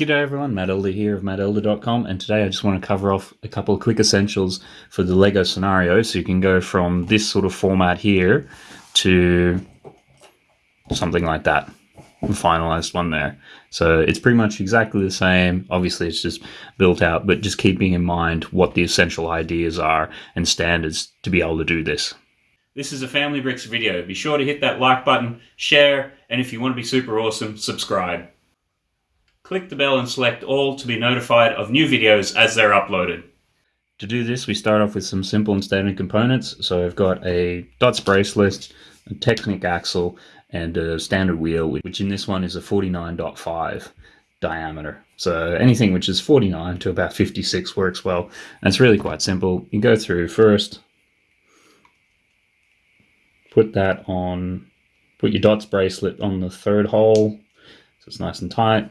G'day everyone, Matt Elder here of mattelder.com and today I just want to cover off a couple of quick essentials for the LEGO scenario so you can go from this sort of format here to something like that, the finalized one there. So it's pretty much exactly the same, obviously it's just built out, but just keeping in mind what the essential ideas are and standards to be able to do this. This is a Family Bricks video. Be sure to hit that like button, share, and if you want to be super awesome, subscribe. Click the bell and select all to be notified of new videos as they're uploaded. To do this, we start off with some simple and standard components. So I've got a dots bracelet, a Technic axle, and a standard wheel, which in this one is a 49.5 diameter. So anything which is 49 to about 56 works well. And it's really quite simple. You go through first, put that on, put your dots bracelet on the third hole, so it's nice and tight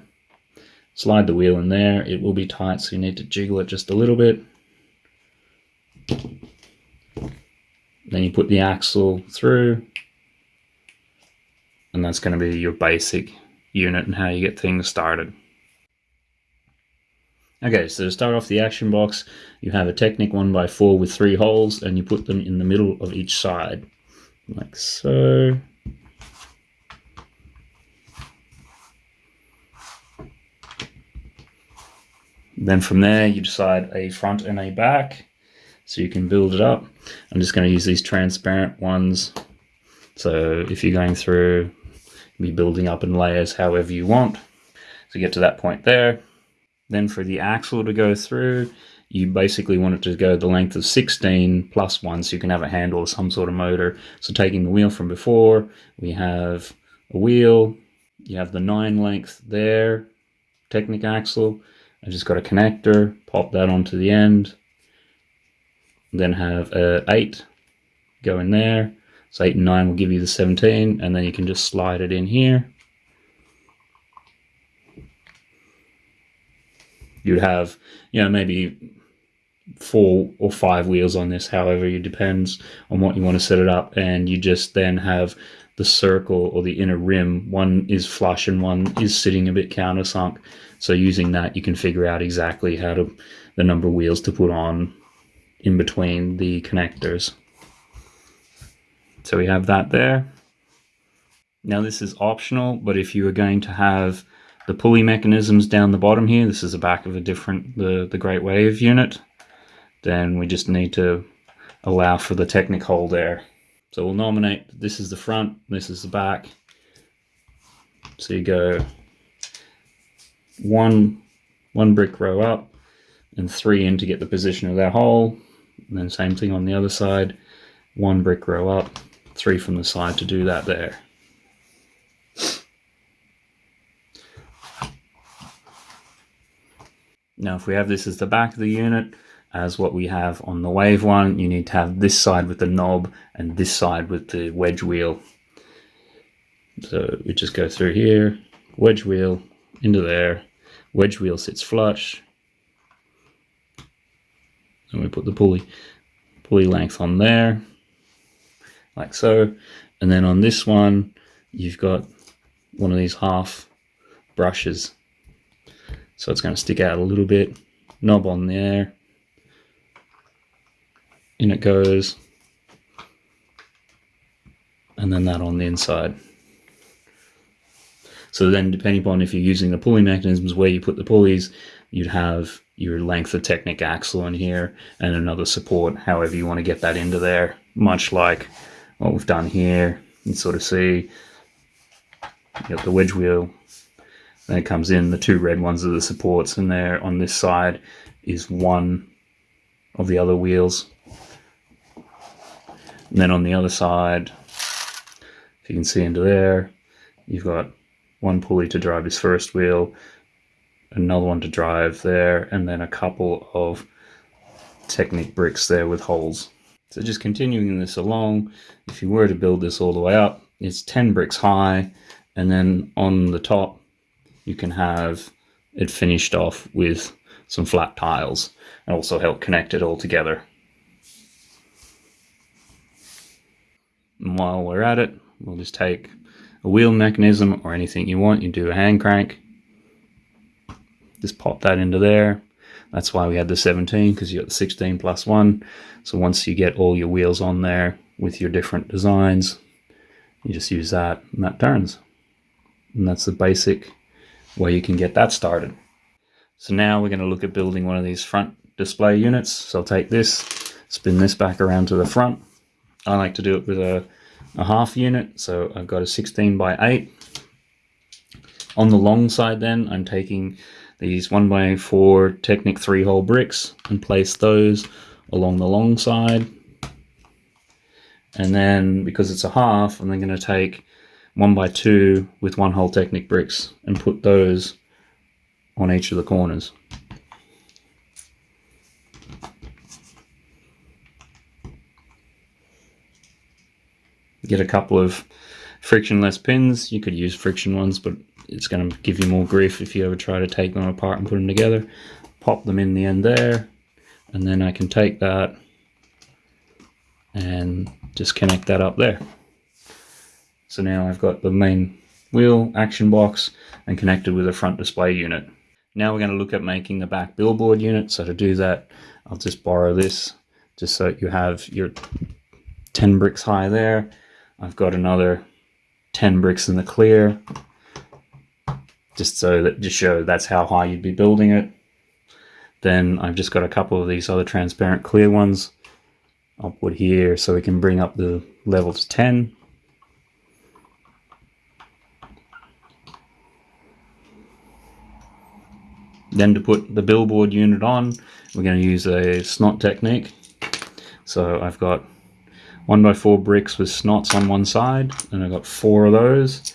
slide the wheel in there. It will be tight, so you need to jiggle it just a little bit. Then you put the axle through, and that's going to be your basic unit and how you get things started. Okay, so to start off the action box, you have a Technic 1x4 with three holes, and you put them in the middle of each side, like so. Then from there, you decide a front and a back. So you can build it up. I'm just going to use these transparent ones. So if you're going through, be building up in layers however you want. So get to that point there. Then for the axle to go through, you basically want it to go the length of 16 plus one so you can have a handle or some sort of motor. So taking the wheel from before, we have a wheel, you have the nine length there, Technic axle, I just got a connector, pop that onto the end, then have a 8 go in there. So 8 and 9 will give you the 17, and then you can just slide it in here. You'd have, you know, maybe four or five wheels on this, however, it depends on what you want to set it up. And you just then have the circle or the inner rim. One is flush and one is sitting a bit countersunk. So using that, you can figure out exactly how to the number of wheels to put on in between the connectors. So we have that there. Now this is optional, but if you are going to have the pulley mechanisms down the bottom here, this is the back of a different, the, the Great Wave unit, then we just need to allow for the Technic hole there. So we'll nominate, this is the front, this is the back. So you go one, one brick row up and three in to get the position of that hole. And then same thing on the other side, one brick row up, three from the side to do that there. Now if we have this as the back of the unit, as what we have on the wave one, you need to have this side with the knob and this side with the wedge wheel. So we just go through here, wedge wheel into there, wedge wheel sits flush. And we put the pulley, pulley length on there, like so. And then on this one, you've got one of these half bushes. So it's going to stick out a little bit. Knob on there. In it goes. And then that on the inside. So then depending upon if you're using the pulley mechanisms where you put the pulleys, you'd have your length of Technic axle in here and another support, however you want to get that into there, much like what we've done here. You sort of see you got the wedge wheel, then it comes in, the two red ones are the supports, and there on this side is one of the other wheels. And then on the other side, if you can see into there, you've got one pulley to drive his first wheel, another one to drive there, and then a couple of Technic bricks there with holes. So just continuing this along, if you were to build this all the way up, it's 10 bricks high, and then on the top, you can have it finished off with some flat tiles and also help connect it all together. And while we're at it, we'll just take a wheel mechanism or anything you want. You do a hand crank, just pop that into there. That's why we had the 17 because you got the 16 plus one. So once you get all your wheels on there with your different designs, you just use that and that turns. And that's the basic way you can get that started. So now we're going to look at building one of these front display units. So I'll take this, spin this back around to the front. I like to do it with a, a half unit. So I've got a 16 by 8. On the long side then, I'm taking these 1 by 4 Technic 3-hole bricks and place those along the long side. And then, because it's a half, I'm then going to take 1 by 2 with one-hole Technic bricks and put those on each of the corners. Get a couple of frictionless pins. You could use friction ones, but it's going to give you more grief if you ever try to take them apart and put them together. Pop them in the end there, and then I can take that and just connect that up there. So now I've got the main wheel action box and connected with a front display unit. Now we're going to look at making the back billboard unit. So to do that, I'll just borrow this just so you have your 10 bricks high there. I've got another 10 bricks in the clear just so that just show that's how high you'd be building it. Then I've just got a couple of these other transparent clear ones put here so we can bring up the level to 10. Then to put the billboard unit on, we're going to use a snot technique. So I've got one by four bricks with snots on one side, and I've got four of those,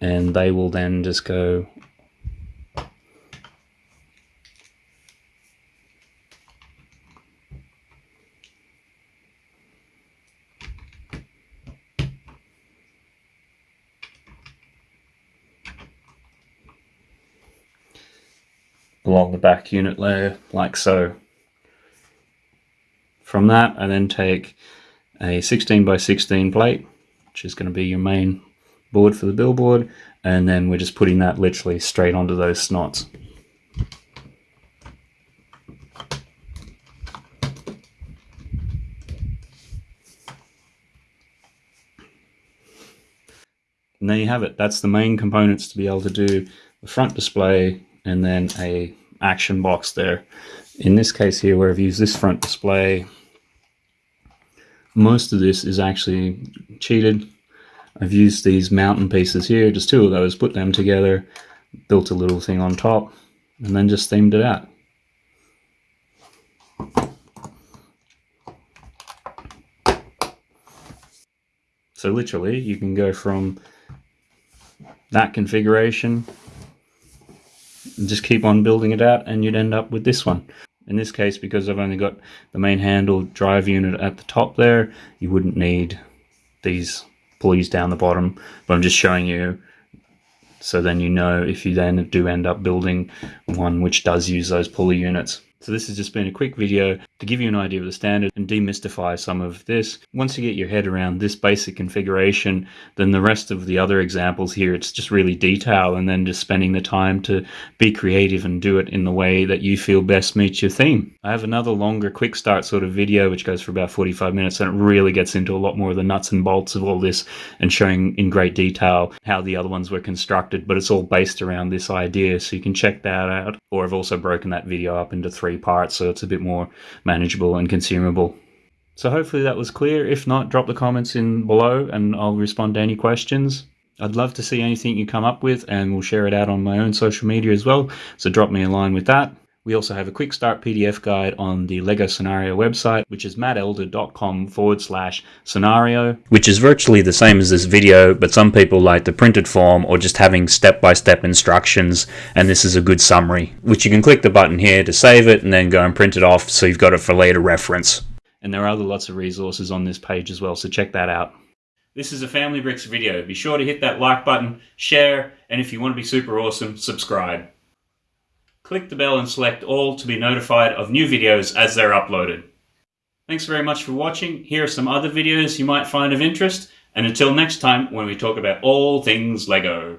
and they will then just go along the back unit layer like so. From that I then take a 16 by 16 plate which is going to be your main board for the billboard and then we're just putting that literally straight onto those snots. And there you have it. That's the main components to be able to do the front display and then a action box there. In this case here, where I've used this front display, most of this is actually cheated. I've used these mountain pieces here, just two of those, put them together, built a little thing on top, and then just themed it out. So literally, you can go from that configuration and just keep on building it out and you'd end up with this one. In this case, because I've only got the main handle drive unit at the top there, you wouldn't need these pulleys down the bottom, but I'm just showing you so then you know if you then do end up building one which does use those pulley units. So this has just been a quick video to give you an idea of the standard and demystify some of this. Once you get your head around this basic configuration, then the rest of the other examples here, it's just really detail and then just spending the time to be creative and do it in the way that you feel best meets your theme. I have another longer quick start sort of video which goes for about 45 minutes and it really gets into a lot more of the nuts and bolts of all this and showing in great detail how the other ones were constructed, but it's all based around this idea. So you can check that out. Or I've also broken that video up into three parts so it's a bit more manageable and consumable. So hopefully that was clear. If not, drop the comments in below and I'll respond to any questions. I'd love to see anything you come up with and we'll share it out on my own social media as well. So drop me a line with that. We also have a quick start PDF guide on the LEGO Scenario website, which is mattelder.com forward slash scenario, which is virtually the same as this video, but some people like the printed form or just having step-by-step -step instructions, and this is a good summary, which you can click the button here to save it and then go and print it off so you've got it for later reference. And there are other lots of resources on this page as well, so check that out. This is a Family Bricks video. Be sure to hit that like button, share, and if you want to be super awesome, subscribe. Click the bell and select all to be notified of new videos as they're uploaded. Thanks very much for watching. Here are some other videos you might find of interest. And until next time when we talk about all things LEGO.